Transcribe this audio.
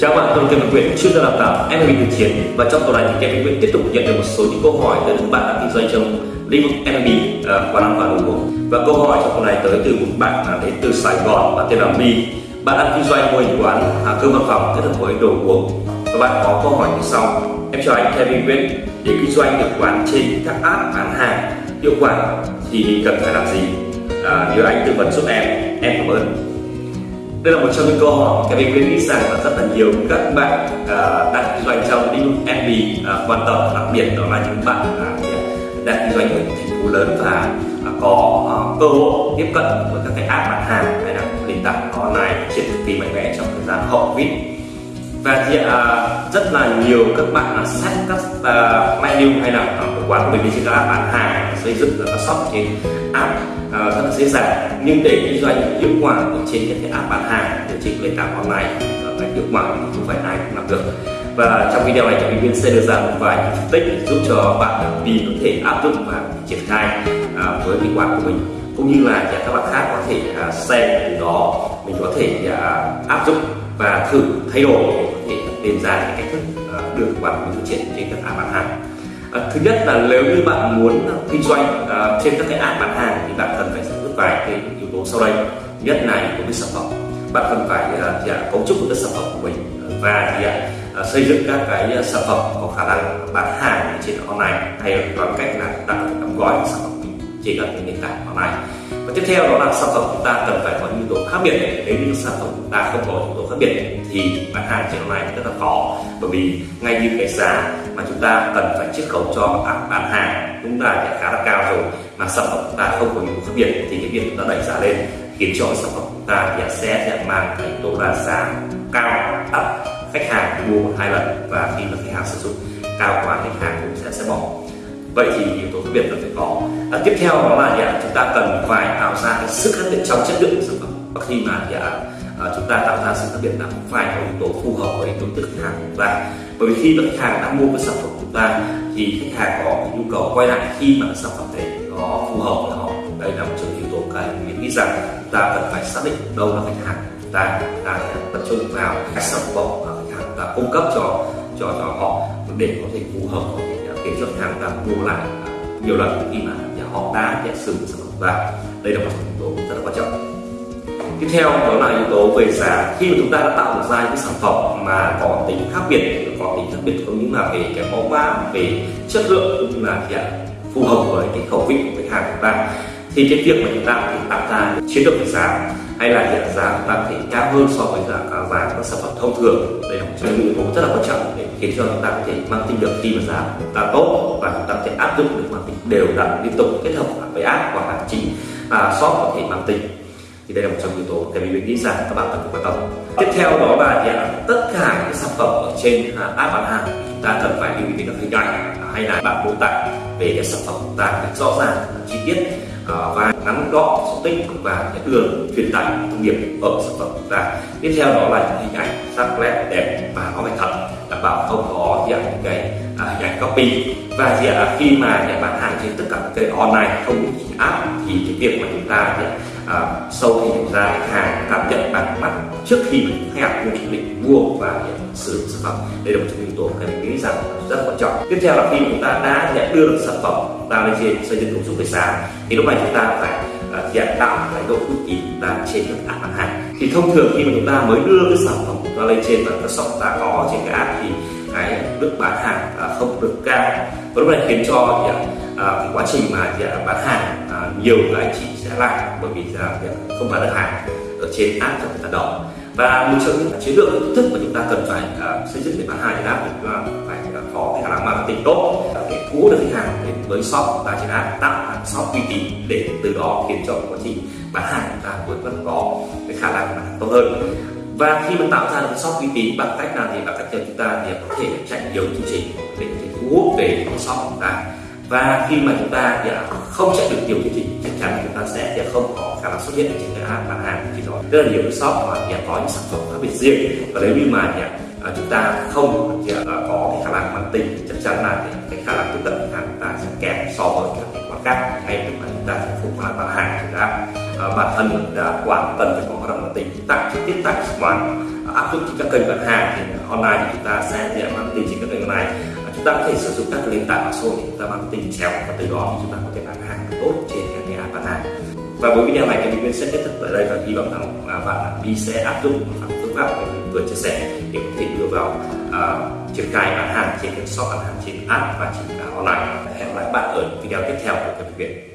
Chào bạn, tôi là Kevin Nguyễn, chuyên gia đào tạo MLB thực chiến. Và trong tuần này thì Kevin Nguyễn tiếp tục nhận được một số những câu hỏi từ các bạn đang kinh doanh trong lĩnh vực MLB uh, quán ăn và đồ uống. Và câu hỏi trong tuần này tới từ một bạn là đến từ Sài Gòn và tên là My. Bạn đang kinh doanh mô hình quán à, cơm văn phòng kết hợp với đồ uống. Và bạn có câu hỏi như sau. Em chào anh Kevin Nguyễn để kinh doanh được quán trên các app bán hàng hiệu quả thì cần phải làm gì? À, nhờ anh tư vấn giúp em. Em cảm ơn đây là một trong những câu hỏi mà Kevin nghĩ rằng là rất là nhiều các bạn uh, đang kinh doanh trong lĩnh vực FB uh, à, quan tâm đặc biệt đó là những bạn uh, đang kinh doanh ở những thành phố lớn và uh, có uh, cơ hội tiếp cận với các cái app bán hàng hay là nền tảng online triển thực mạnh mẽ trong thời gian hậu covid và thì uh, rất là nhiều các bạn là sách các à, uh, menu hay là uh, quán của mình đi là bán hàng xây dựng các shop trên app uh, rất là dễ dàng. Nhưng để kinh doanh hiệu quả ở trên những cái app bán hàng ở trên nền tảng online phải hiệu quả thì không phải ai cũng làm được. Và trong video này thì viên sẽ đưa ra một vài phân tích để giúp cho bạn vì có thể áp dụng và triển khai uh, với cái quán của mình. Cũng như là các bạn khác có thể uh, xem từ đó mình có thể uh, áp dụng và thử thay đổi thể tìm ra những cách thức được đưa lý phát triển trên các app bán hàng. Ờ, thứ nhất là nếu như bạn muốn ờ, kinh doanh trên các cái app bán hàng thì bạn cần phải giải quyết vài cái yếu tố sau đây. Nhất là yếu tố về sản phẩm. Bạn cần phải thì, à, cấu trúc cái sản phẩm của mình và thì, à, xây dựng các cái sản phẩm có khả năng bán hàng trên online hay bằng cách là đặt đóng gói sản phẩm trên các nền tảng online và tiếp theo đó là sản phẩm chúng ta cần phải có những yếu tố khác biệt. Nếu như sản phẩm chúng ta không có yếu tố khác biệt thì bán hàng trên online rất là khó. Bởi vì ngay như cái giá mà chúng ta cần phải chiết khấu cho bán, bán hàng chúng ta khá là cao rồi. Mà sản phẩm chúng ta không có yếu tố khác biệt thì cái việc chúng ta đẩy giá lên khiến cho sản phẩm chúng ta sẽ sẽ mang cái yếu tố là giá cao thấp khách hàng mua hai lần và khi mà khách hàng sử dụng cao quá khách hàng cũng sẽ sẽ bỏ vậy thì yếu tố khác biệt là phải có. À, tiếp theo đó là dạ, chúng ta cần phải tạo ra cái sức khác biệt trong chất lượng của sản phẩm. Và khi mà dạ, à, chúng ta tạo ra sự khác biệt là phải có yếu tố phù hợp với đối tượng khách hàng của chúng ta. Bởi vì khi mà khách hàng đã mua cái sản phẩm của chúng ta thì khách hàng có nhu cầu quay lại khi mà sản phẩm đấy nó phù hợp với họ. Đây là một trong yếu tố cái mình nghĩ rằng chúng ta cần phải xác định đâu là khách hàng của chúng ta. Chúng ta tập trung vào các sản phẩm mà khách hàng ta cung cấp cho cho cho họ để có thể phù hợp với khiến cho hàng ta mua lại. Nhiều lần khi mà họ đã nhận sử dụng sản phẩm và đây là một yếu tố rất là quan trọng. Tiếp theo đó là yếu tố về giá. Khi mà chúng ta đã tạo được ra những sản phẩm mà có tính khác biệt, có tính khác biệt không những là về cái mẫu mã, về chất lượng cũng như là hiện phù hợp với cái khẩu vị của khách hàng của chúng ta, thì cái việc mà chúng ta tạo ra chiến lược về giá hay là hiện giá chúng ta có thể cao hơn so với giá cả à, vàng các sản phẩm thông thường. Đây là một trong những yếu tố rất là quan trọng để khiến cho chúng ta có thể mang tính được khi mà giá chúng ta tốt và chúng ta có thể áp dụng được mang tính đều đặn liên tục kết hợp với app hoặc là chính à, shop có thể mang tính. Thì đây là một trong yếu tố cái mình nghĩ rằng các bạn cần phải quan tâm. Tiếp theo đó là thì tất cả những sản phẩm ở trên à, app bán hàng chúng ta cần phải lưu ý đến hình ảnh à, hay là bạn mô tả về cái sản phẩm của chúng ta rõ ràng chi tiết. Ờ, và ngắn gọn xúc tích và đường truyền tải thông điệp ở sản phẩm của chúng ta. Tiếp theo đó là những hình ảnh sắc nét đẹp và nó phải thật đảm bảo không có dạng những cái à, hình ảnh copy. Và gì khi mà nhà bán hàng trên tất cả các kênh online không chỉ app thì cái việc mà chúng ta à, sâu thì hiểu ra khách hàng cảm nhận bằng mắt trước khi khách hàng quyết định mua và sử dụng sản phẩm. Đây là một trong những yếu tố cần mình nghĩ rằng rất quan trọng. Tiếp theo là khi chúng ta đã nhận đưa được sản phẩm ta lên trên xây dựng ứng dụng về giá thì lúc này chúng ta phải à, uh, hiện tạo cái độ uy tín và trên các app bán hàng thì thông thường khi mà chúng ta mới đưa cái sản phẩm của ta lên trên và các shop ta có trên cái app thì cái mức bán hàng uh, không được cao. Và lúc này khiến cho thì, à, À, cái quá trình mà bán hàng à, nhiều anh chị sẽ lại bởi vì là không bán được hàng ở trên app cho người ta đỏ và một trong những chiến lược thức mà chúng ta cần phải uh, xây dựng để bán hàng trên app thì phải uh, có cái khả năng marketing tốt để thu hút được khách hàng đến với shop và trên app tạo shop uy tín để từ đó khiến cho quá trình bán hàng chúng ta vẫn vẫn có cái khả năng bán tốt hơn. Và khi mà tạo ra được shop uy tín bằng cách nào thì bằng cách cho chúng ta thì có thể chạy nhiều chương trình để có thể thu hút về shop của chúng ta và khi mà chúng ta thì không chạy được nhiều chương trình chắc chắn chúng ta sẽ thì không có khả năng xuất hiện trên cái app bán hàng thì đó. Rất là nhiều cái shop mà thì có những sản phẩm khác biệt riêng. Và nếu như mà thì, chúng ta không thì, có cái khả năng mang tính chắc chắn là thì cái khả năng tiếp cận khách hàng chúng ta sẽ kém so với các cái quán khác hay là chúng ta sẽ không có bán hàng chúng ta à, bản thân đã quản cần phải có hoạt động mang tính tại trực tiếp tại quán áp dụng trên các kênh bán hàng thì online thì chúng ta sẽ bán tình trên các kênh này chúng ta có thể sử dụng các nền tảng mạng xã hội để chúng ta marketing chéo và từ đó thì chúng ta có thể bán hàng tốt trên các nền app bán hàng. Và với video này thì mình sẽ kết thúc tại đây và hy vọng rằng là bạn đi sẽ áp dụng phương pháp mình vừa chia sẻ để có thể đưa vào uh, triển khai bán hàng trên shop bán hàng trên app và trên online. Hẹn gặp lại bạn ở video tiếp theo của các bệnh viện